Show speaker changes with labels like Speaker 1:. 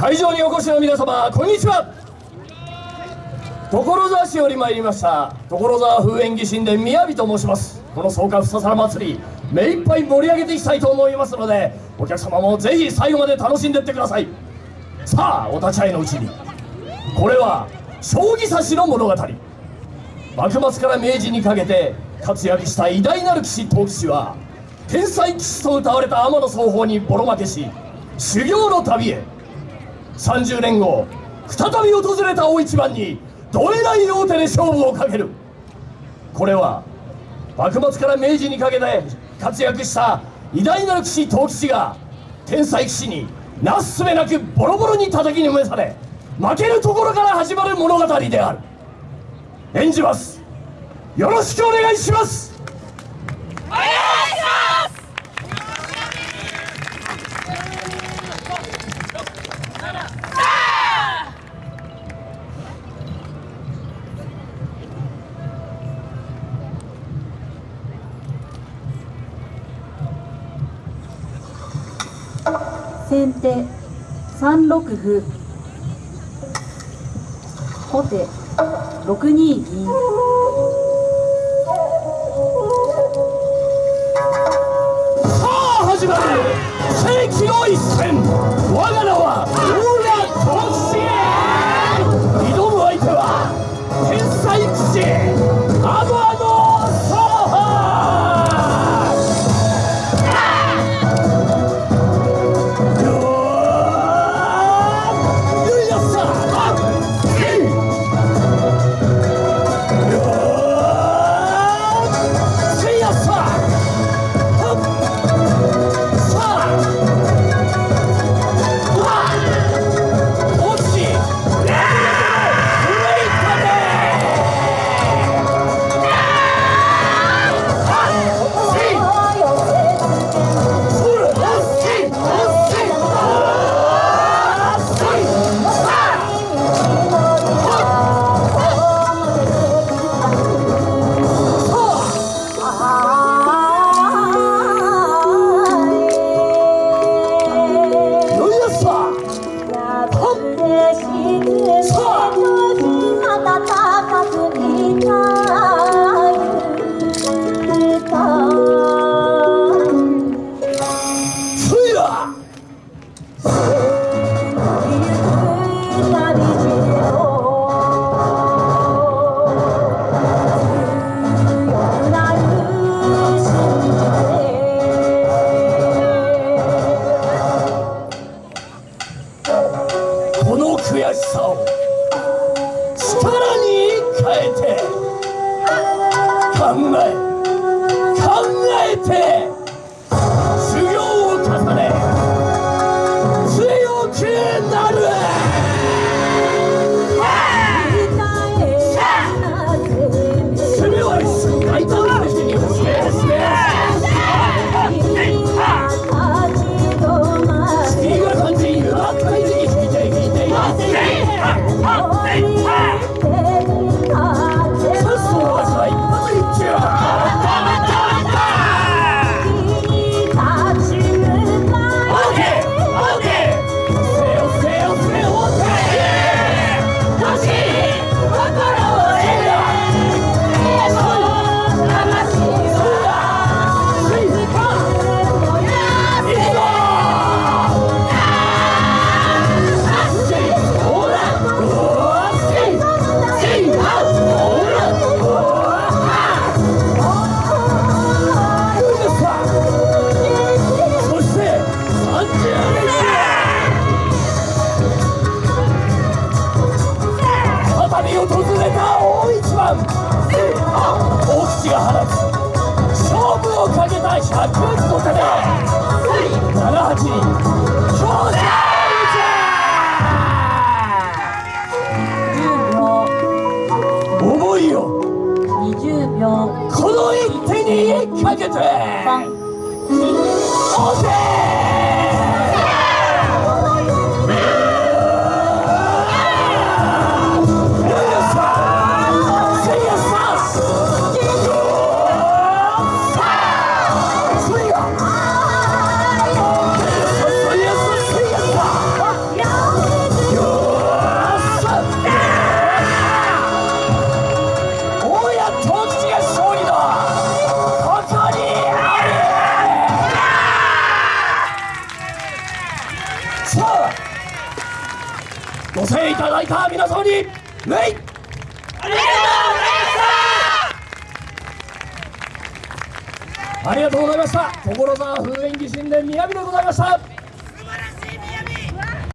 Speaker 1: 会場にお越しの皆様こんにちは。所沢市より参りました所沢風縁起神殿雅と申します。この草加ふささら祭り目いっぱい盛り上げていきたいと思いますのでお客様もぜひ最後まで楽しんでってください。さあお立ち会いのうちにこれは将棋指しの物語。幕末から明治にかけて活躍した偉大なる棋士藤吉は天才棋士と歌われた天野双方にボロ負けし修行の旅へ。30年後再び訪れた大一番にどえらい大手で勝負をかける。これは幕末から明治にかけて活躍した偉大なる棋士藤吉が天才棋士になすすべなくボロボロに叩きのめされ負けるところから始まる物語である。演じます。よろしくお願いします。
Speaker 2: 先手3六歩。後手6二銀
Speaker 1: さあ始まる。世紀の一戦。我が名はこの悔しさを力に変えて考え考えてに訪れた大一番。大口が放つ勝負をかけた78思いを20秒。この一手にかけて。ていただいた皆様に礼ありがとうございました。所沢風演技神殿宮城でございました。